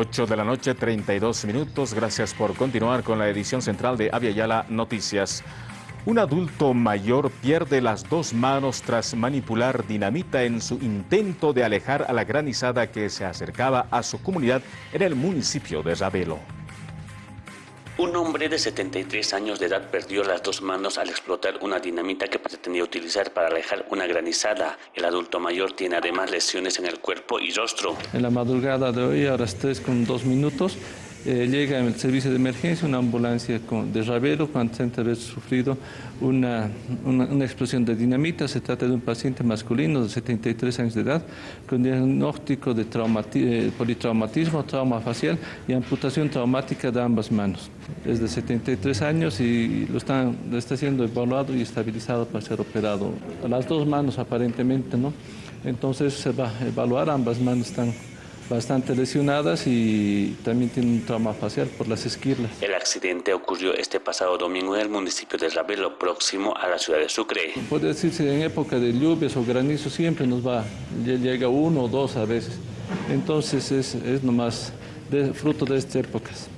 8 de la noche, 32 minutos. Gracias por continuar con la edición central de Avia Noticias. Un adulto mayor pierde las dos manos tras manipular dinamita en su intento de alejar a la granizada que se acercaba a su comunidad en el municipio de Ravelo. Un hombre de 73 años de edad perdió las dos manos al explotar una dinamita que pretendía utilizar para alejar una granizada. El adulto mayor tiene además lesiones en el cuerpo y rostro. En la madrugada de hoy, a las 3 con 2 minutos, eh, llega en el servicio de emergencia una ambulancia de Ravelo con de haber sufrido una, una, explosión de dinamita. Se trata de un paciente masculino de 73 años de edad con diagnóstico de eh, politraumatismo, trauma facial y amputación traumática de ambas manos. Es de 73 años y lo, están, está siendo evaluado y estabilizado para ser operado. Las dos manos aparentemente, ¿no? Entonces se va a evaluar, ambas manos están bastante lesionadas y también tiene un trauma facial por las esquirlas. El accidente ocurrió este pasado domingo en el municipio de Ravelo, próximo a la ciudad de Sucre. Puede decirse en época de lluvias o granizo siempre nos va, llega uno o dos a veces. Entonces es, es nomás de, fruto de estas épocas.